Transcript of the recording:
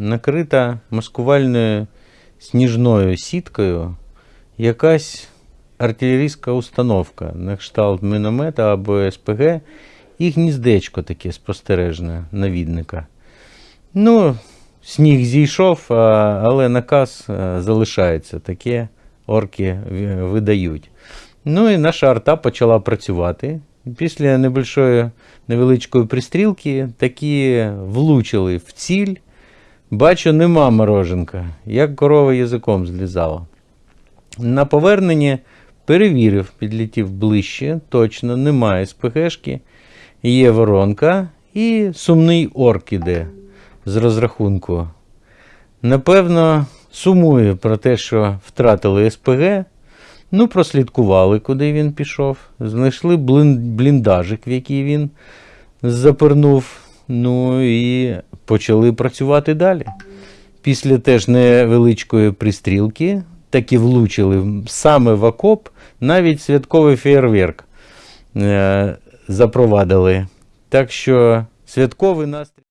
накрита маскувальною сніжною сіткою якась артилерійська установка на кшталт міномета або СПГ і гніздечко таке спостережне навідника. Ну, сніг зійшов, але наказ е, залишається. Таке орки видають. Ну і наша арта почала працювати. Після небольшої невеличкої пристрілки такі влучили в ціль. Бачу, нема мороженка, як корова язиком злізала. На поверненні перевірив, підлетів ближче, точно немає СПГшки, є воронка і сумний орк іде з розрахунку. Напевно, сумує про те, що втратили СПГ. Ну, прослідкували, куди він пішов. Знайшли бліндажик, в який він запернув. Ну і почали працювати далі. Після теж невеличкої пристрілки таки влучили саме в окоп, навіть святковий фейерверк е, запровадили. Так що святковий настрій.